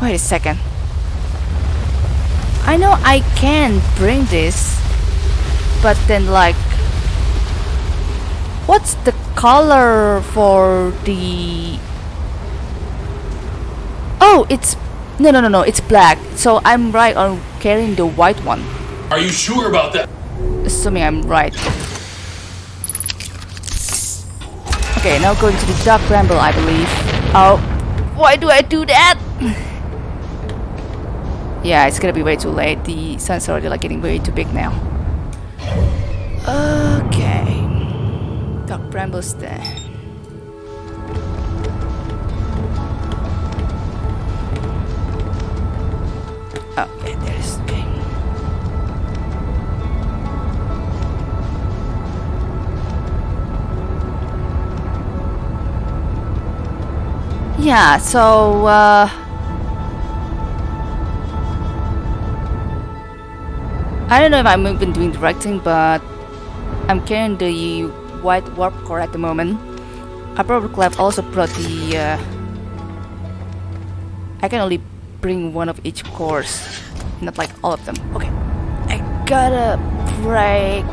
Wait a second. I know I can bring this, but then like, what's the color for the? Oh, it's no, no, no, no. It's black. So I'm right on carrying the white one. Are you sure about that? Assuming I'm right. Okay, now going to the Dark Bramble, I believe. Oh, why do I do that? Yeah, it's gonna be way too late. The sun's already like getting way too big now. Okay. Dark Bramble's there. There. Okay. Yeah, so, uh... I don't know if I'm even doing directing, but I'm carrying the white warp core at the moment. I probably could have also brought the, uh... I can only bring one of each course, not like all of them. Okay, I gotta break...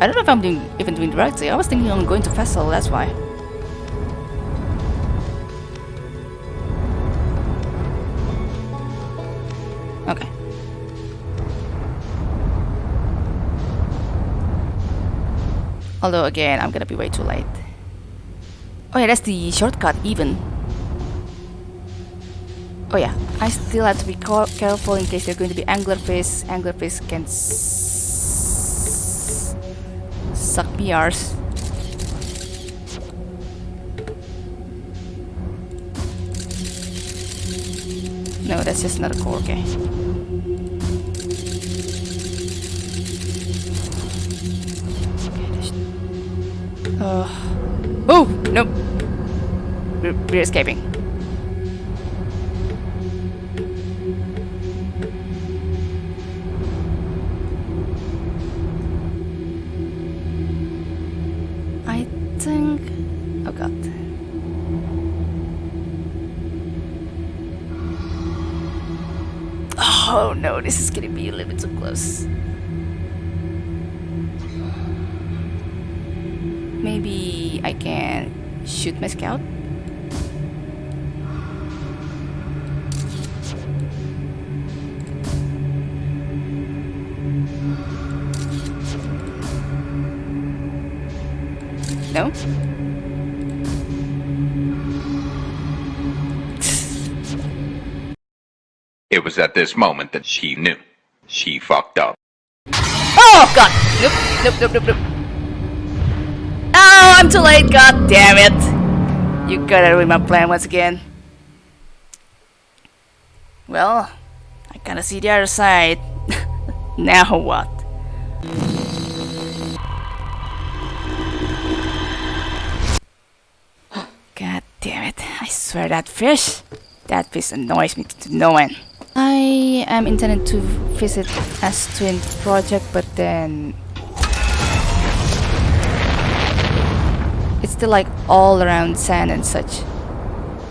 I don't know if I'm doing, even doing directing, I was thinking on going to Vessel, that's why. Although again, I'm gonna be way too late. Oh yeah, that's the shortcut even. Oh yeah, I still have to be careful in case they're going to be anglerfish. Anglerfish can suck PRs. No, that's just another core, okay. Uh, oh, no. We're, we're escaping. I think... Oh god. Oh no, this is gonna be a little bit too close. Shoot my scout? No? It was at this moment that she knew. She fucked up. Oh god! Nope, nope, nope, nope, nope. I'm too late, god damn it! You gotta ruin my plan once again. Well, I kinda see the other side. now what? God damn it. I swear that fish. That fish annoys me to no end. I am intending to visit Ash Twin project, but then... It's still like all around sand and such.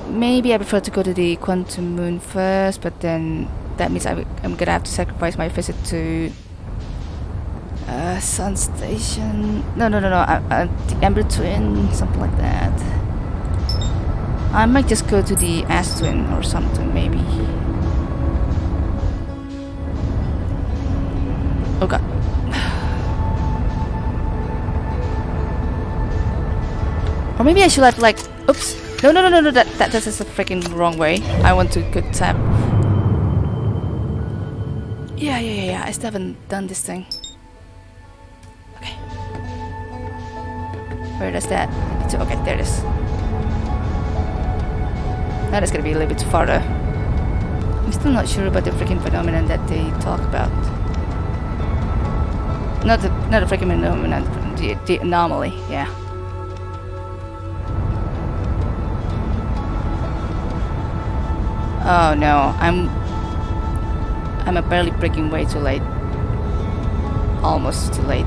Maybe I prefer to go to the Quantum Moon first, but then that means I, am gonna have to sacrifice my visit to uh, Sun Station. No, no, no, no. Uh, uh, the Ember Twin, something like that. I might just go to the Ash Twin or something, maybe. Oh god. Or maybe I should have like, oops. No, no, no, no, no, that, that, that's just a freaking wrong way. I want to go tap. Yeah, yeah, yeah, yeah, I still haven't done this thing. Okay. Where does that? Okay, there it is. That is gonna be a little bit farther. I'm still not sure about the freaking phenomenon that they talk about. Not the not the freaking phenomenon, the, the anomaly, yeah. Oh no, I'm I'm apparently breaking way too late. Almost too late.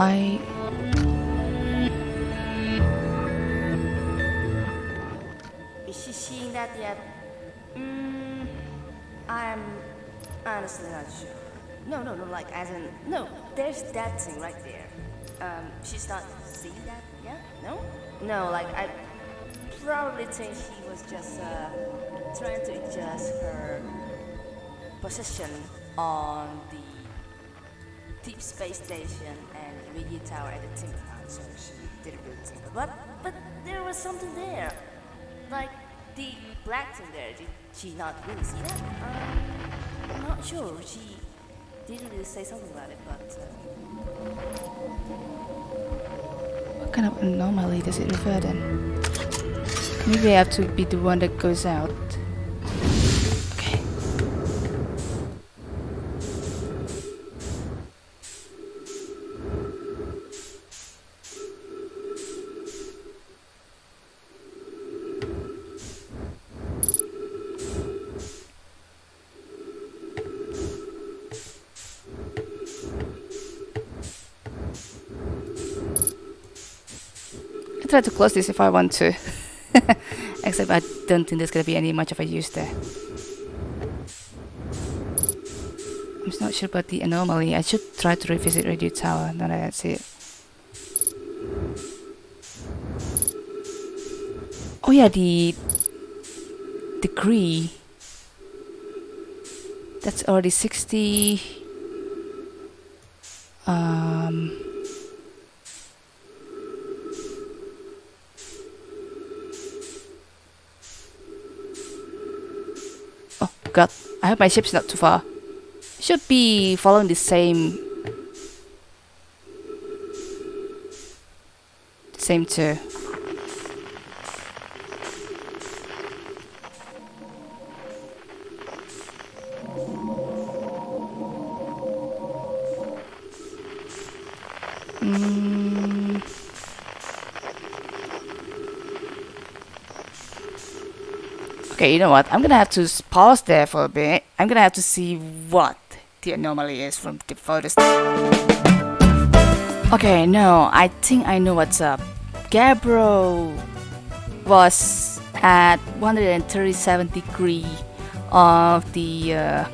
I. Is she seeing that yet? Mm, I'm honestly not sure. No, no, no, like as in, no, there's that thing right there. Um, she's not seeing that, yeah? No? No, like I probably think she was just uh, trying to adjust her position on the deep space station and radio tower at the timber so she didn't really think. But, but there was something there. Like the black thing there, did she not really see that? Um, I'm not sure. She didn't really say something about it, but uh, What kind of anomaly does it refer then? Maybe I have to be the one that goes out. Try to close this if I want to. Except I don't think there's gonna be any much of a use there. I'm not sure about the anomaly. I should try to revisit Radio Tower now that I see it. Oh yeah, the degree. That's already 60. Um. God, I hope my ship's not too far. Should be following the same... Same too. You know what? I'm gonna have to pause there for a bit. I'm gonna have to see what the anomaly is from the photos. Okay, no, I think I know what's up. Gabriel was at 137 degree of the uh,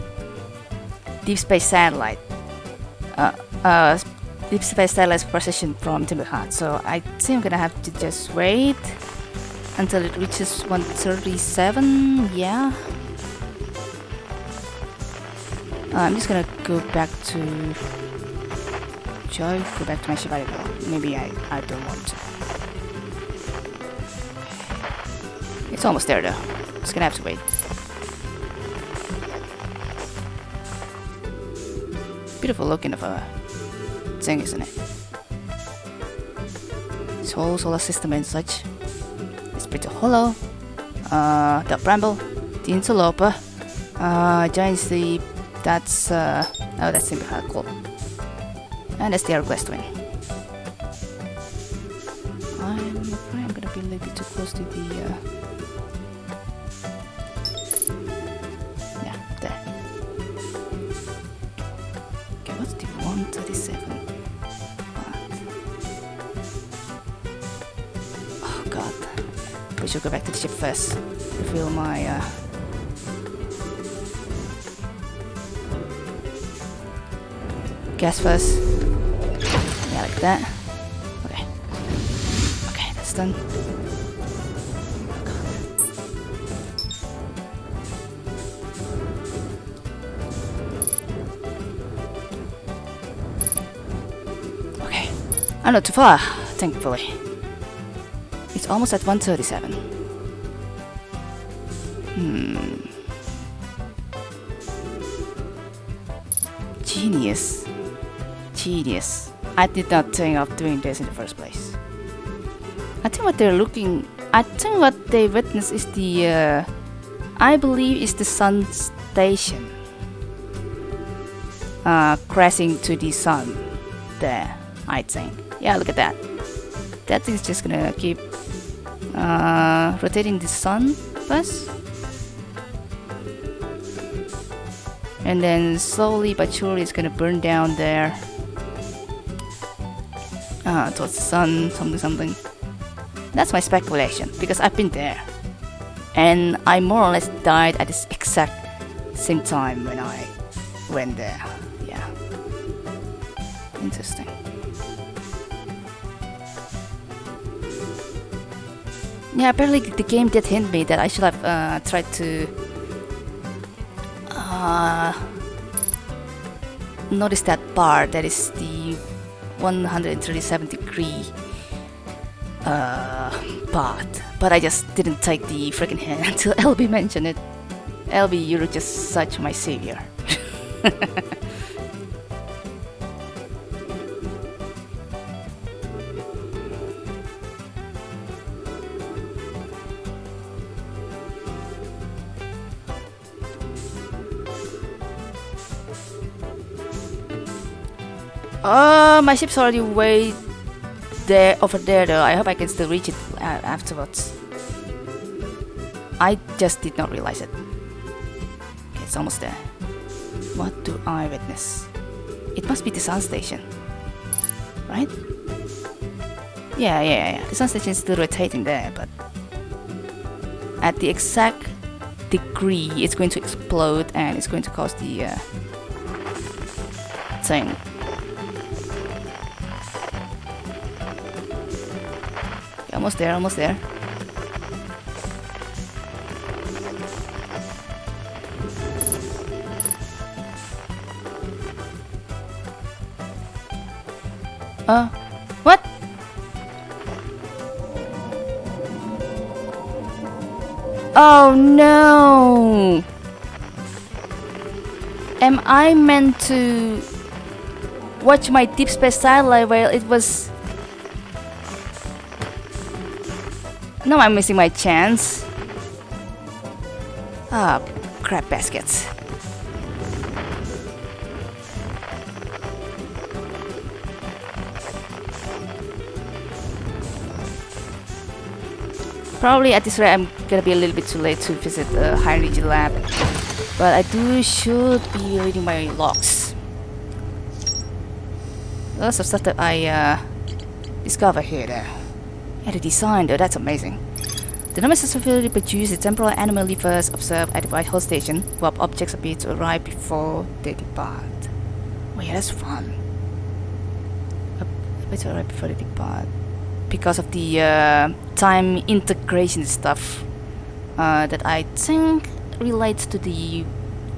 deep space satellite. Uh, uh, deep space satellite's position from Timber Hearth. So I think I'm gonna have to just wait until it reaches 137 yeah uh, I'm just gonna go back to Joy, go back to my Shibari girl. Maybe I, I don't want to. It's almost there though. Just gonna have to wait. Beautiful looking of a thing, isn't it? This whole solar system and such. Brittle Hollow. Uh, the bramble, the interloper, uh, Giant's Deep. That's uh, oh, that's simply how cool. And that's the hourglass twin. First. Refill my uh, gas first. Yeah, like that. Okay. Okay, that's done. Okay. I'm not too far, thankfully. It's almost at 137. Genius. I did not think of doing this in the first place. I think what they're looking... I think what they witness is the... Uh, I believe is the sun station. Uh, crashing to the sun. There, I think. Yeah, look at that. That just gonna keep uh, rotating the sun first. And then slowly but surely it's gonna burn down there. Uh, towards the sun, something, something. That's my speculation because I've been there. And I more or less died at this exact same time when I went there. Yeah. Interesting. Yeah, apparently the game did hint me that I should have uh, tried to uh, notice that bar that is the 137 degree uh, path, but I just didn't take the freaking hint until LB mentioned it. LB, you're just such my savior. Oh, my ship's already way there over there though. I hope I can still reach it uh, afterwards. I just did not realize it. Okay, it's almost there. What do I witness? It must be the sun station. Right? Yeah, yeah, yeah. The sun station is still rotating there, but at the exact degree it's going to explode and it's going to cause the uh, thing. Almost there, almost there. Uh, what? Oh no! Am I meant to watch my deep space satellite while it was Now I'm missing my chance. Ah, crap baskets. Probably at this rate I'm gonna be a little bit too late to visit the high energy lab. But I do should be reading my logs. Lots of stuff that I uh, discover here there. Yeah, the design though, that's amazing. The Nemesis facility produces temporal anomaly first observed at the White Hole Station, where objects appear to arrive before they depart. Oh yeah, that's fun. Appear to arrive before they depart. Because of the uh, time integration stuff uh, that I think relates to the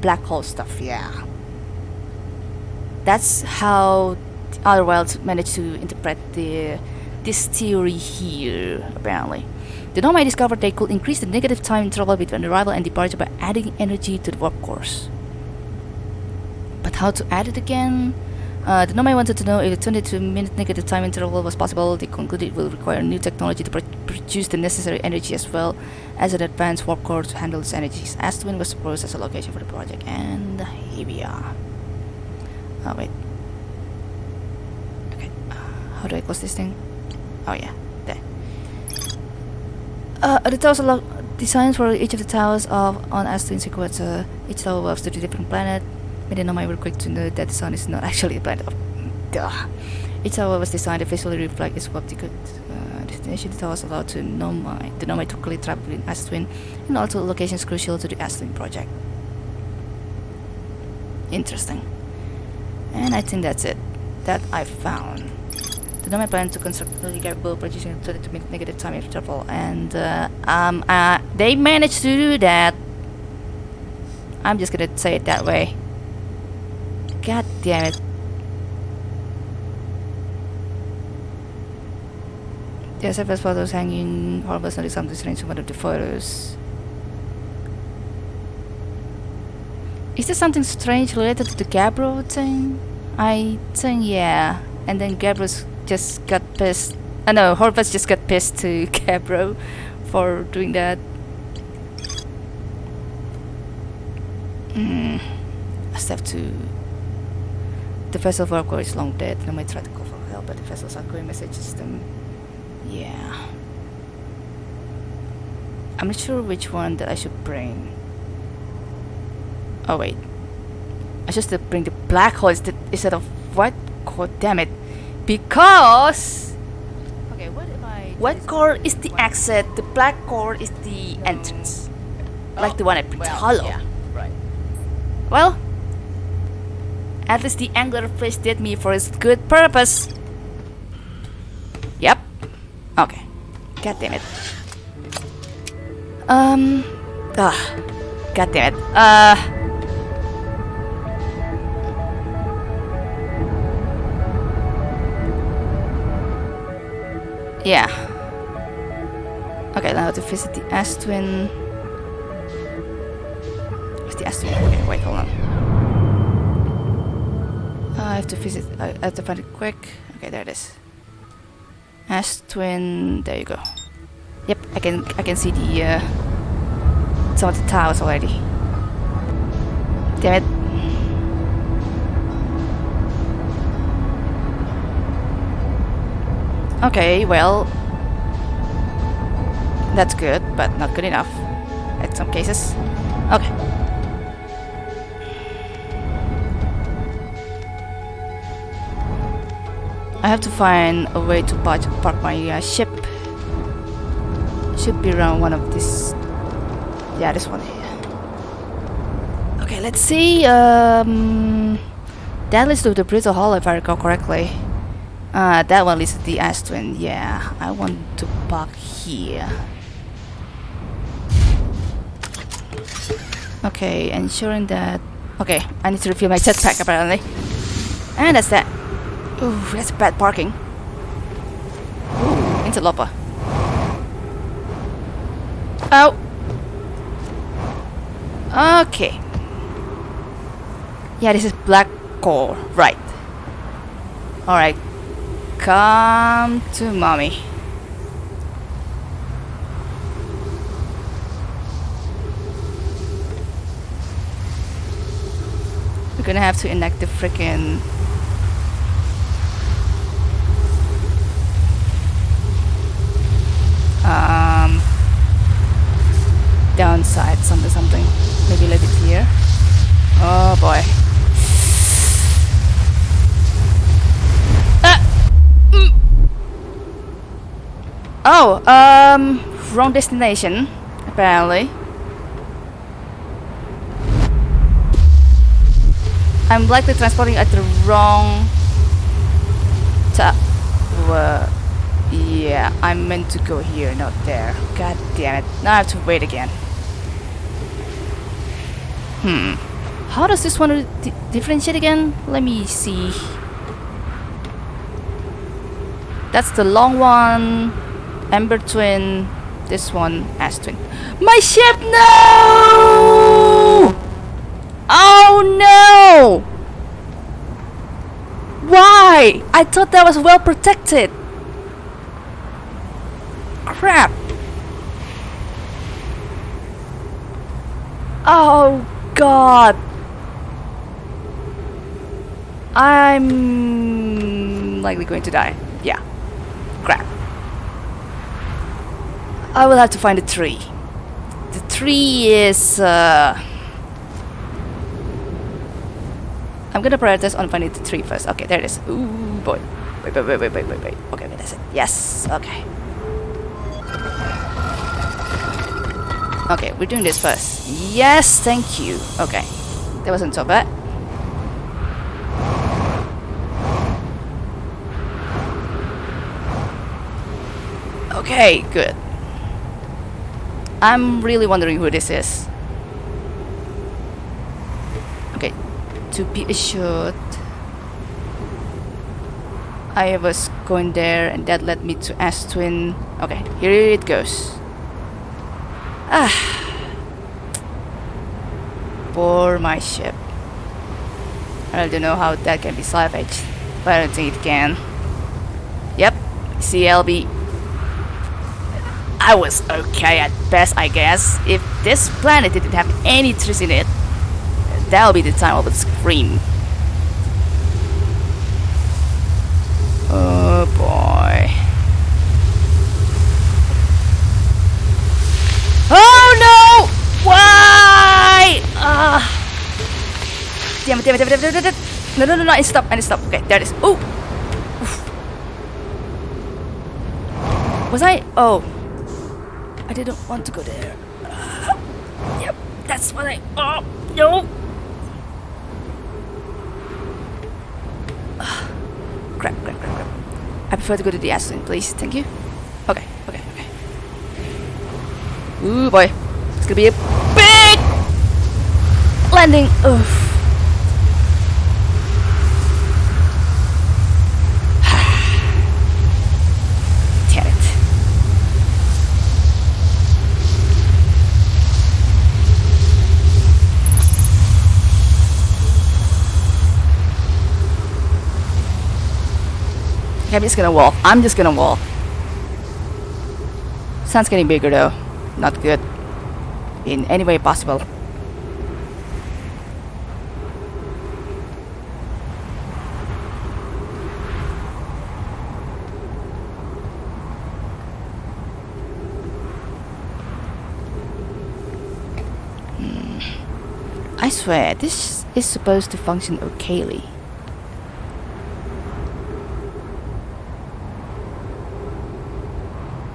black hole stuff, yeah. That's how the other worlds managed to interpret the this theory here, apparently. The Nomai discovered they could increase the negative time interval between arrival and departure by adding energy to the warp cores. But how to add it again? Uh, the Nomai wanted to know if a 22 minute negative time interval was possible. They concluded it will require new technology to pr produce the necessary energy as well as an advanced warp core to handle its energies. Ash Twin was proposed as a location for the project, and here we are. Oh, wait. Okay, uh, how do I close this thing? Oh yeah. Uh, the towers are designs for each of the towers of on Ash Twin sequence. Uh, each tower was to a different planet. Made it my real quick to know that the sun is not actually a planet. Duh. Each tower was designed to visually reflect its optical uh, destination to tell us allowed to Nomai, the Nomai to quickly travel between Ash Twin and also locations crucial to the Ash Twin project. Interesting. And I think that's it that I found. The Nomai plan to construct a capable producing to make negative time travel and uh, um, uh, they managed to do that. I'm just gonna say it that way. God damn it. Are several photos hanging. Horrible noticed something strange in one of the photos. Is there something strange related to the Gabriel thing? I think yeah. And then Gabriel just got pissed. I uh, know Horvath just got pissed to Cabro for doing that. Hmm. I still have to. The vessel worker is long dead. I might try to call for help, but the vessel's outgoing message system. Yeah. I'm not sure which one that I should bring. Oh wait. I should bring the black hole instead of what? God damn it. Because Okay, what if I White core is the exit, the black core is the entrance. like the one at Prince well, Hollow. Yeah, right. Well, at least the angler fish did me for his good purpose. Yep. Okay. God damn it. Um. Ah. God damn it. Uh. Yeah. Okay, now to visit the Ash Twin. Where's the Ash Twin? Okay, wait, hold on. Uh, I have to visit. I have to find it quick. Okay, there it is. Ash Twin. There you go. Yep, I can I can see the uh, some of the towers already. Damn it. Okay, well, that's good, but not good enough in some cases. Okay. I have to find a way to park, my uh, ship. Should be around one of these. Yeah, this one here. Okay, let's see. Um, that leads to the Brittle Hollow, if I recall correctly. Uh, that one to the Ash Twin. Yeah, I want to park here. Okay, ensuring that... Okay, I need to refill my jetpack apparently. And that's that. Ooh, that's bad parking. Ooh, interloper. Oh! Okay. Yeah, this is black core, right. Alright. Come to mommy. We're gonna have to enact the freaking um downside something something. Maybe little bit here. Oh boy Ah! Mm. Oh um wrong destination apparently I'm likely transporting at the wrong uh, yeah, I'm meant to go here, not there. God damn it. Now I have to wait again. Hmm. How does this one di differentiate again? Let me see. That's the long one. Ember Twin. This one, Ash Twin. My ship! No! Oh no! Why? I thought that was well protected. Crap. Oh god. I'm likely going to die. Yeah. Crap. I will have to find a tree. The tree is... Uh, I'm gonna prioritize on finding the tree first. Okay, there it is. Ooh, boy. Wait, wait, wait, wait, wait, wait, wait. Okay, wait, that's it. Yes, okay. Okay, we're doing this first. Yes, thank you. Okay, that wasn't so bad. Okay, good. I'm really wondering who this is. Okay, to be assured, I was going there and that led me to S-Twin. Okay, here it goes. Ah. For my ship. I don't know how that can be salvaged, but I don't think it can. Yep, CLB. I was okay at best, I guess. If this planet didn't have any trees in it, that'll be the time I would scream. Oh boy. Oh no! Why? Ah. Damn it, damn it, damn it, damn it, damn it. No, no, no, no, I stop, I stop. Okay, there it is. Oh! Was I? Oh. I didn't want to go there. Ah. Yep, that's what I. Oh, no! Ah. Crap, crap, crap, crap. I prefer to go to the Ash Twin, please. Thank you. Okay, okay, okay. Ooh boy. It's gonna be a big landing. Oof. Damn it. I'm just gonna walk. I'm just gonna walk. Sun's getting bigger though. Not good. In any way possible. Hmm. I swear, this is supposed to function okayly.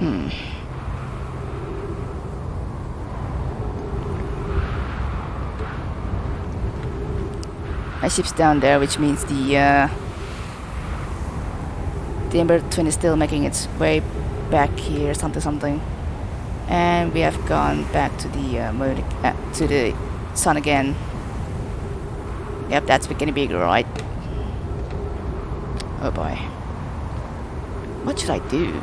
Hmm. My ship's down there, which means the uh, the Ember Twin is still making its way back here, something something, and we have gone back to the uh, moon, uh, to the sun again. Yep, that's getting bigger, right? Oh boy. What should I do?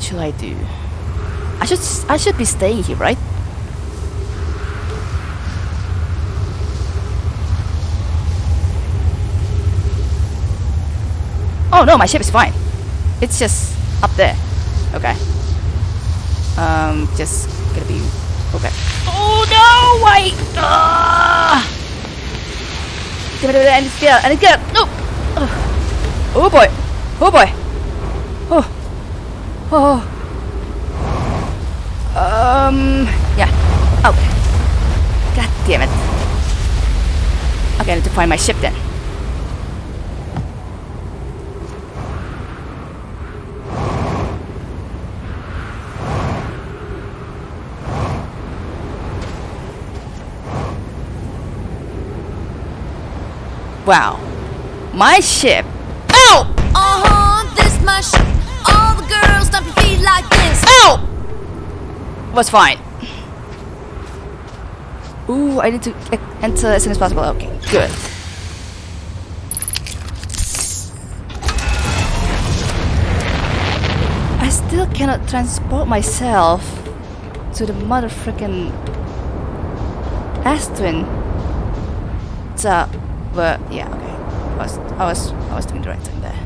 What should I do? I should I should be staying here, right? Oh no, my ship is fine. It's just up there. Okay. Um, just gonna be okay. Oh no! Wait! Ah! Damn it, I get need get! Oh boy! Oh boy! Oh! Oh. Um. Yeah. Oh. God damn it. Okay, I need to find my ship then. Wow. My ship. Was fine. Ooh, I need to enter as soon as possible. Okay, good. I still cannot transport myself to the mother frickin' Ash Twin. So, but uh, yeah, okay. I was, I was, I was doing the right thing there.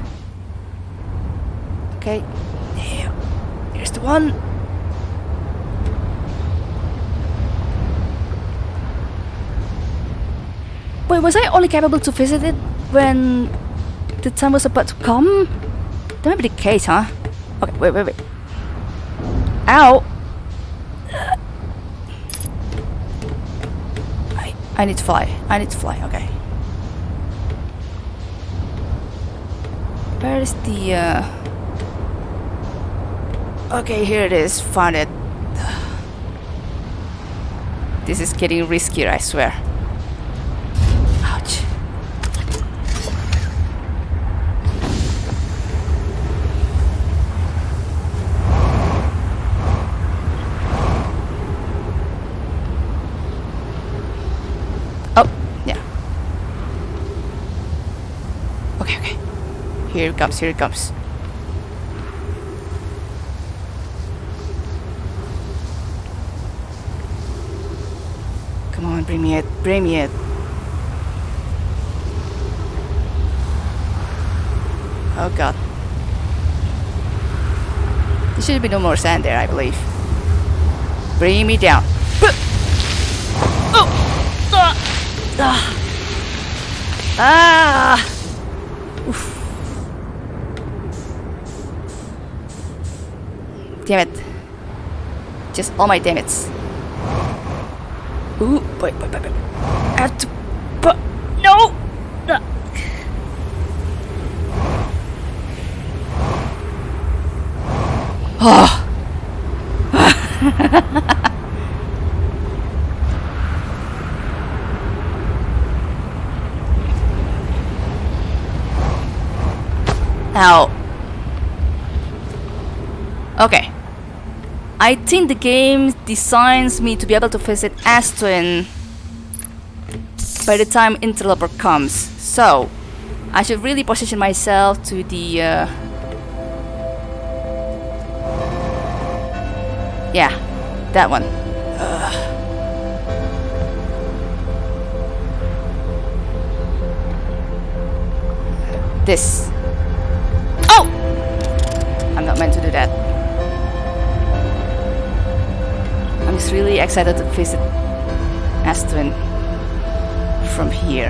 Okay, yeah. Here's the one. Wait, was I only capable to visit it when the time was about to come? That might be the case, huh? Okay, wait, wait, wait. Ow! I, I need to fly. I need to fly, okay. Where is the uh Okay, here it is. Found it. This is getting riskier, I swear. Ouch. Oh, yeah. Okay, okay. Here it comes, here it comes. Come on, bring me it, bring me it. Oh god. There should be no more sand there, I believe. Bring me down. Oh! Ah! Ah! Damn it. Just all my damn it's. Ooh, boy, boy, boy, boy. I have to put. No! Ah. Oh! Ow. Okay. I think the game designs me to be able to visit Ash Twin by the time Interloper comes. So, I should really position myself to the... Uh, yeah, that one. Ugh. This. Oh! I'm not meant to do that. Just really excited to visit Ash Twin from here.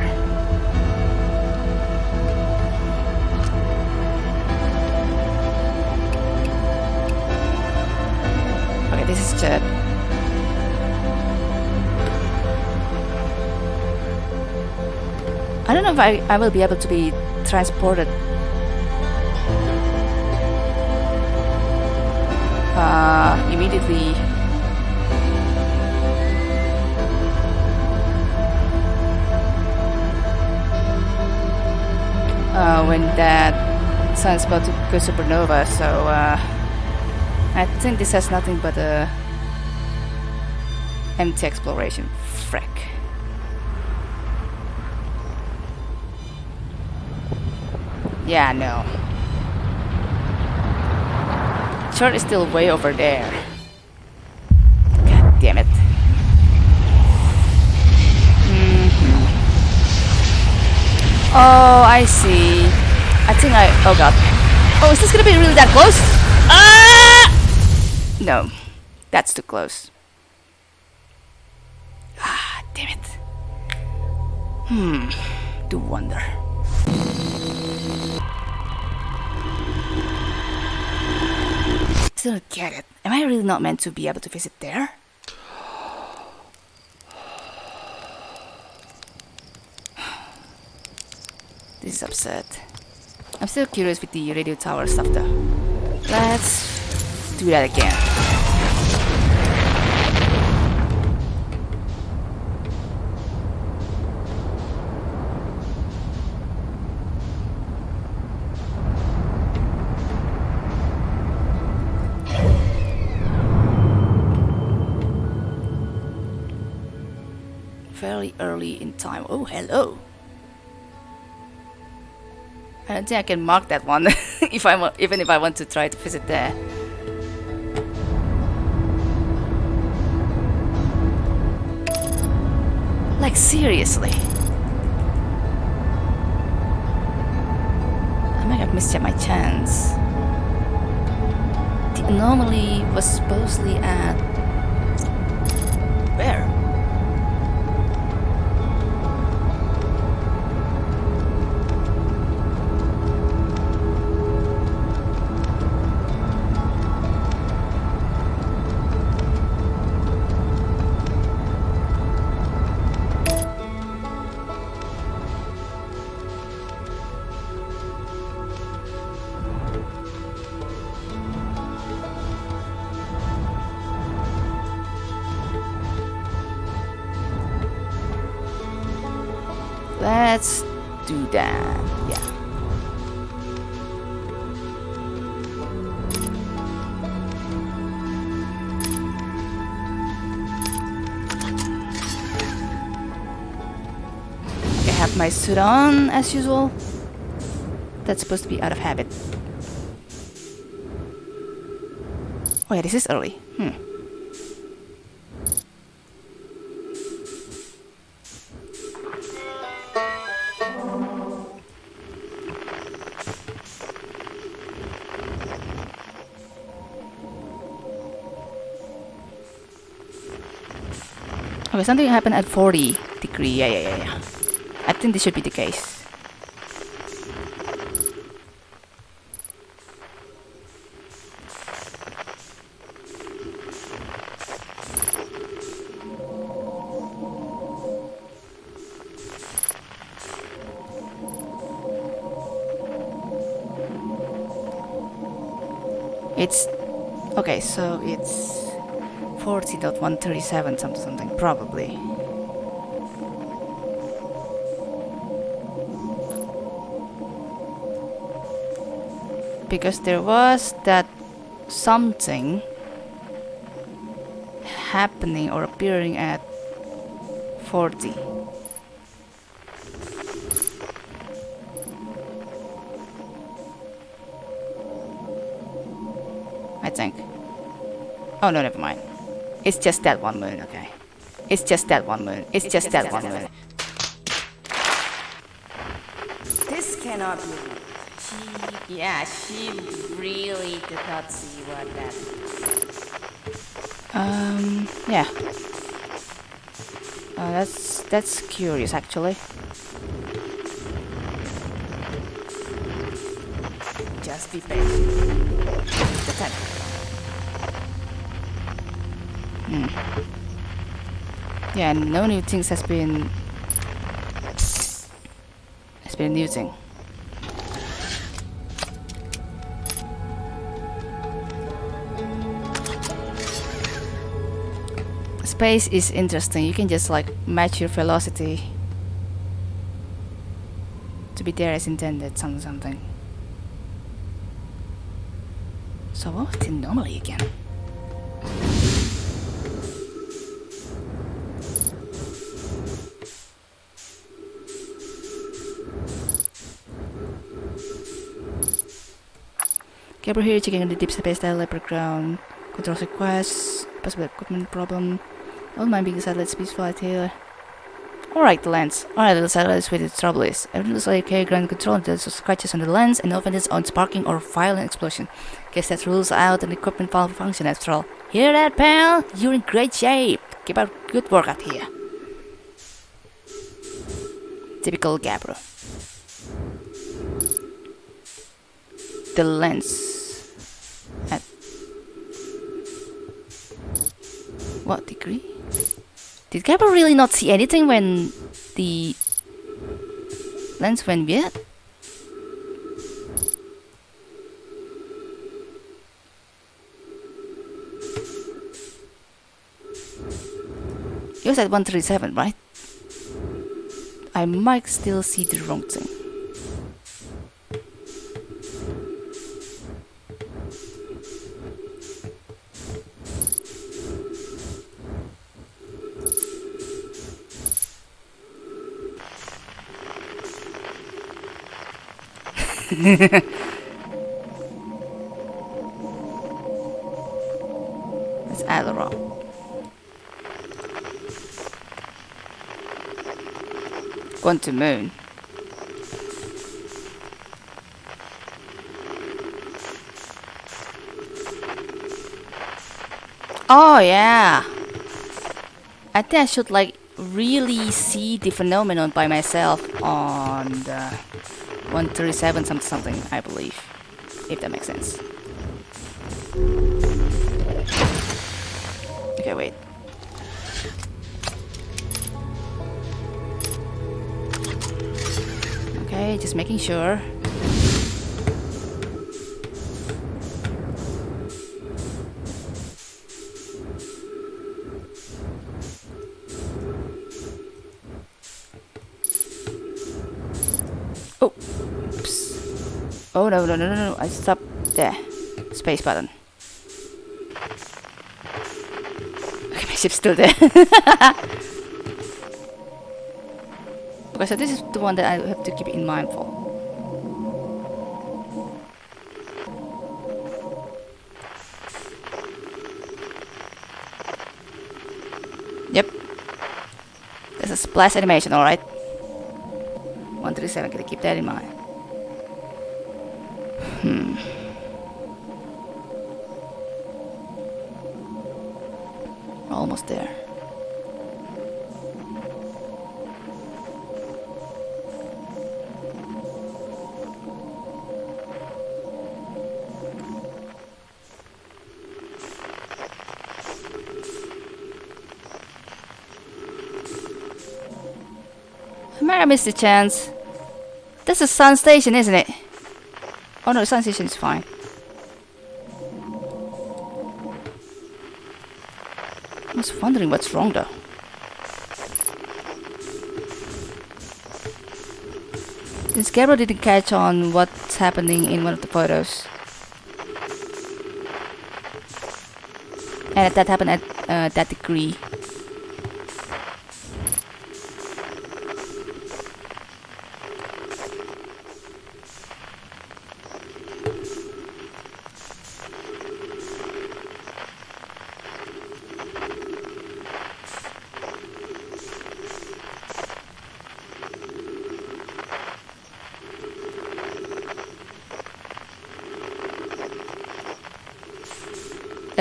Okay, this is Chert. I don't know if I, I will be able to be transported uh, immediately uh, when that sun's about to go supernova, so uh, I think this has nothing but a empty exploration. Frick. Yeah, no. Chert is still way over there. God damn it. Oh, I see. I think I. Oh god. Oh, is this gonna be really that close? Ah! No, that's too close. Ah, damn it. Hmm. Do wonder. Still get it. Am I really not meant to be able to visit there? This is absurd. I'm still curious with the radio tower stuff though. Let's do that again. Very early in time. Oh, hello. I don't think I can mark that one if I even if I want to try to visit there. Like seriously. I might have missed my chance. The anomaly was supposedly at suit on as usual. That's supposed to be out of habit. Oh yeah, this is early. Hmm. Okay, something happened at 40 degree. Yeah, yeah, yeah, yeah. I think this should be the case. It's okay, so it's 40.137 something something probably. Because there was that something happening or appearing at 40. I think. Oh no, never mind. It's just that one moon, okay. It's just that one moon. It's, just, that one moon. This cannot be. Yeah, she really did not see what that. Um, yeah. Uh, that's that's curious actually. Just be patient. Hmm. Yeah, no new things has been has been using. Space is interesting. You can just like match your velocity to be there as intended, something something. So what was the anomaly again? Gabbro here checking on the deep space leopard ground. Control requests, possible equipment problem. Don't mind being satellite speed flight here. Alright, the lens. Alright, the satellite is where the trouble is. Everything looks like okay, ground control until there's scratches on the lens and often it's on sparking or violent explosion. Guess that rules out an equipment malfunction after all. Hear that, pal? You're in great shape. Keep up good work out here. Typical Gabbro. The lens. At what degree? Did Gabbro really not see anything when the lens went weird? You said 137, right? I might still see the wrong thing. It's Attlerock. Going to moon. Oh yeah. I think I should like really see the phenomenon by myself on the 137 something something I believe. If that makes sense. Okay, wait. Okay, just making sure. No no no no no! I stopped there. Space button. Okay, my ship's still there. okay, so this is the one that I have to keep in mind for. Yep. There's a splash animation, alright. 137, gotta keep that in mind. Hmm. Almost there. I might have missed the chance. This is Sun Station, isn't it? Oh no, Sun Station is fine. I was wondering what's wrong though. Since Gabbro didn't catch on what's happening in one of the photos. And that happened at uh, that degree.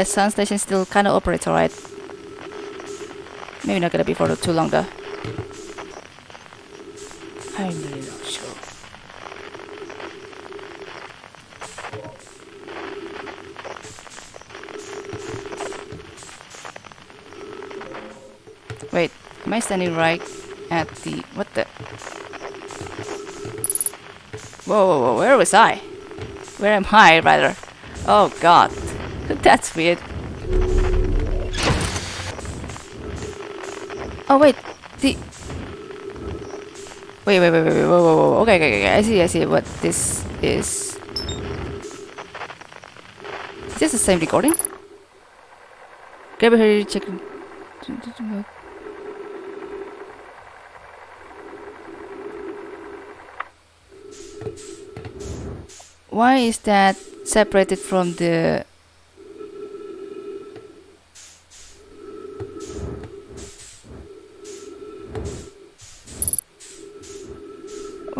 The sun station still kind of operates alright. Maybe not gonna be for too long though. I'm really not sure. Wait, am I standing right at the what the? Whoa, whoa, whoa! Where was I? Where am I, rather? Oh God. That's weird. Oh wait, the. Wait, wait, wait, wait, wait, whoa, whoa, whoa. Okay, okay, okay. I see, I see what this is. Is this the same recording? Grab here, check. Why is that separated from the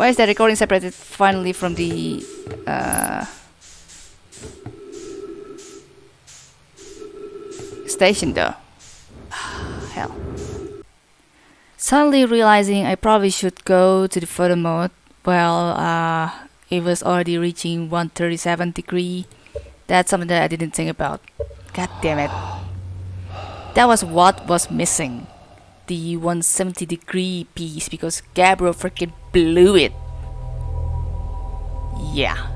Why is the recording separated finally from the uh, station though? Hell. Suddenly realizing I probably should go to the photo mode. Well, uh, it was already reaching 137 degree. That's something that I didn't think about. God damn it. That was what was missing the 170 degree piece because Gabbro freaking blew it. Yeah.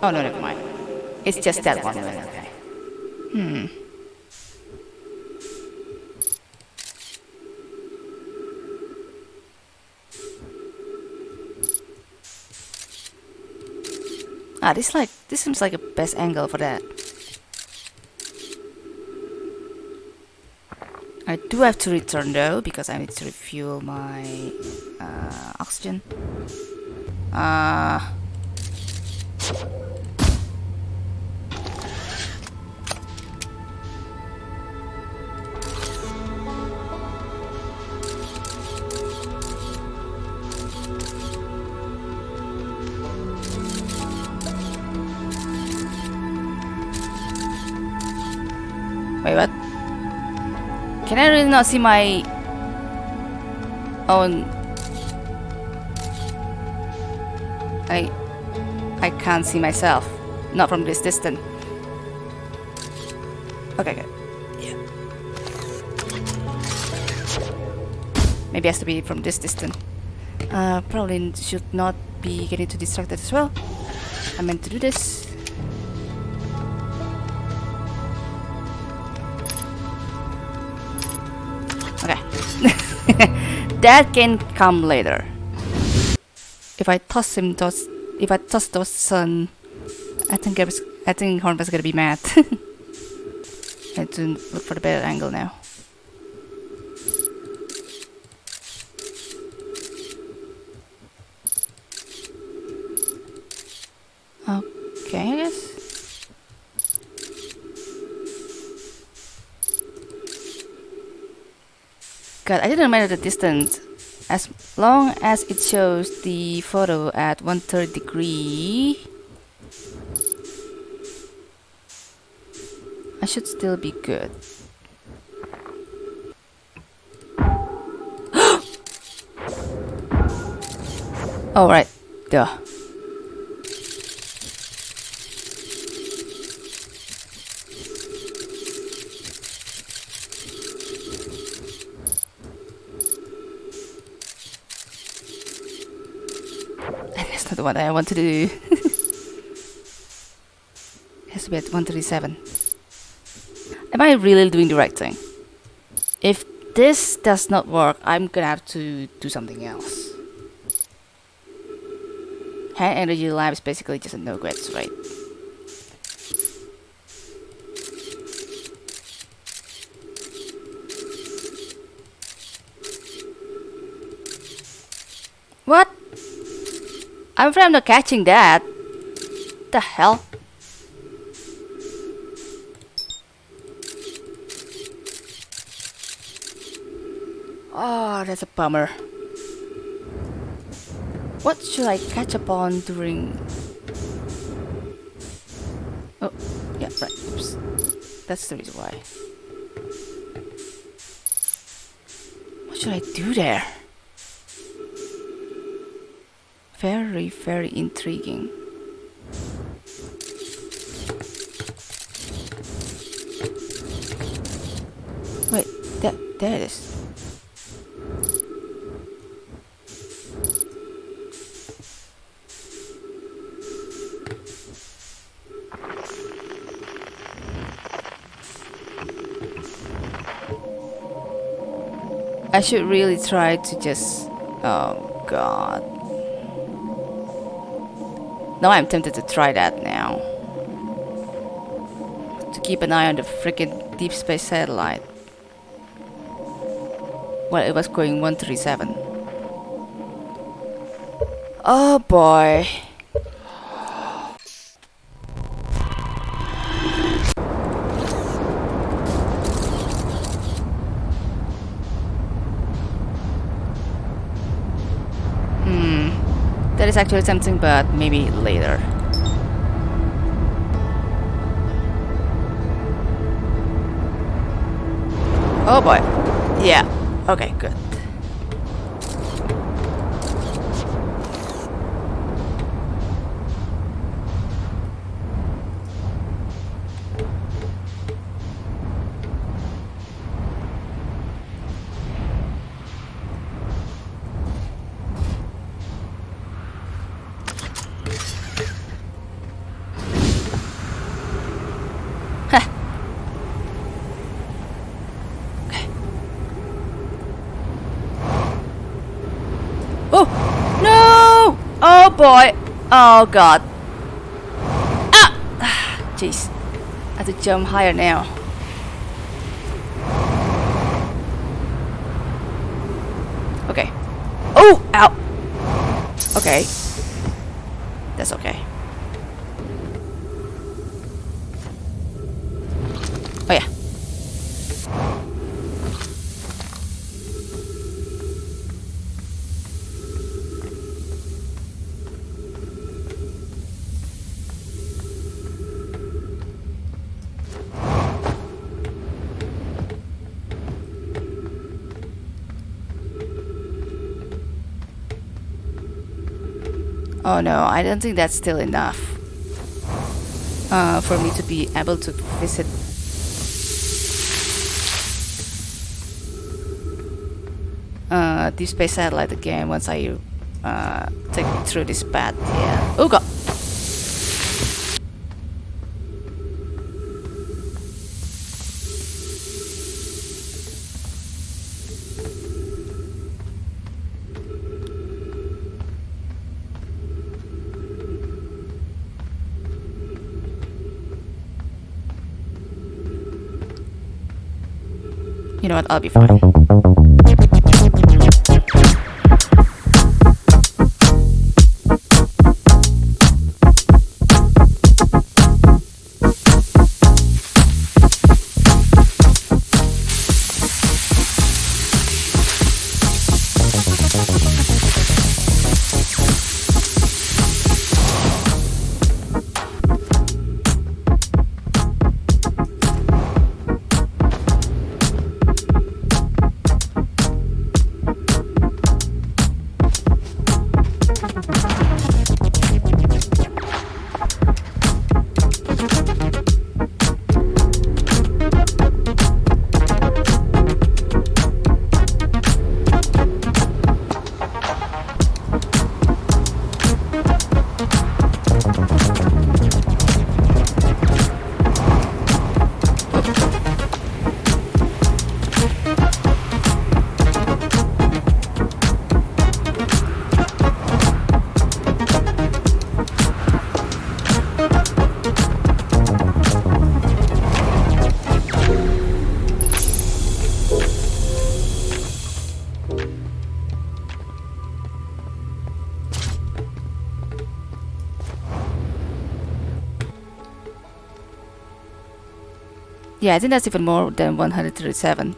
Oh no, never mind. It's just that one. Okay. Hmm. Ah, this like this seems like a best angle for that. I do have to return though because I need to refuel my uh, oxygen. Uh, Wait, what? Can I really not see my own? I I can't see myself, not from this distance. Okay, good. Yeah. Maybe it has to be from this distance. Uh, probably should not be getting too distracted as well. I meant to do this. That can come later. If I toss him toss if I toss toss sun I think I was I think Hornfels is gonna be mad. I have to look for the better angle now. Okay, I guess. God, I didn't matter the distance. As long as it shows the photo at 130 degree, I should still be good. Alright, right, duh. That's not what I want to do. has to be at 137. Am I really doing the right thing? If this does not work, I'm gonna have to do something else. Hand energy lab is basically just a no grades rate. What? I'm afraid I'm not catching that. The hell? Oh, that's a bummer. What should I catch up on during... Oh, yeah, right, oops. That's the reason why. What should I do there? Very, very intriguing. Wait, that, there it is. I should really try to just. Oh god. Now I'm tempted to try that now. To keep an eye on the freaking deep space satellite. Well, it was going 137. Oh boy. Actually something, but maybe later. Oh boy. Yeah. Okay, good. Oh no! Oh boy! Oh god! Ah! Jeez, I have to jump higher now. Okay. Oh! Ow! Okay. That's okay. Oh yeah. No, I don't think that's still enough uh, for me to be able to visit. Uh, Deep Space Satellite again once I uh, take me through this path. Yeah. Oh god. I'll be fine. Yeah, I think that's even more than 137.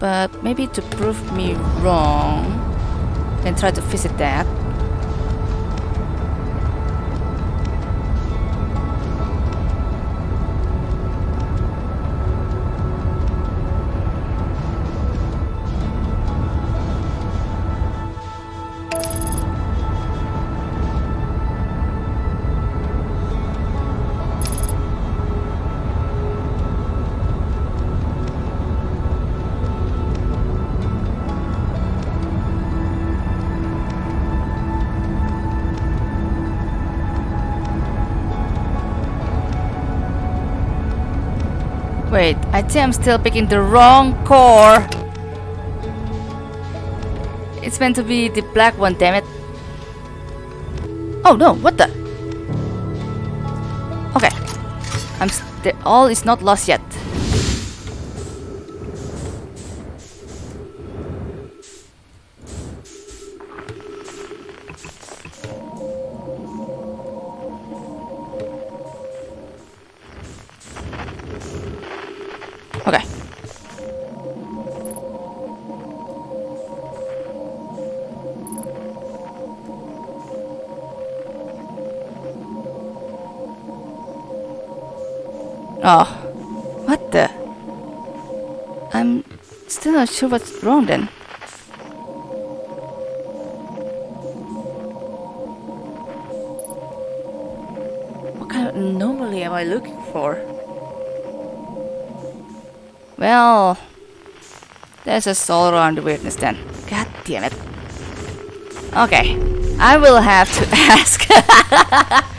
But maybe to prove me wrong, then try to visit that. I think I'm still picking the wrong core. It's meant to be the black one, damn it. Oh no, what the? Okay. I'm all is not lost yet. Sure what's wrong then. What kind of anomaly am I looking for? Well, there's a all around the weirdness then. God damn it. Okay, I will have to ask